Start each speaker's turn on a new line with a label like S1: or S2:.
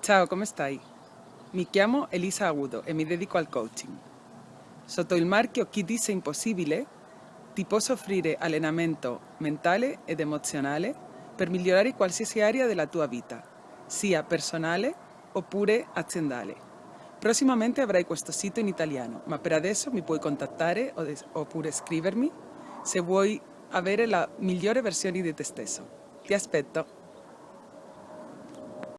S1: Ciao, come stai? Mi chiamo Elisa Agudo e mi dedico al coaching. Sotto il marchio Chi dice impossibile ti posso offrire allenamento mentale ed emozionale per migliorare qualsiasi area della tua vita, sia personale oppure aziendale. Prossimamente avrai questo sito in italiano, ma per adesso mi puoi contattare oppure scrivermi se vuoi avere la migliore versione di te stesso. Ti aspetto!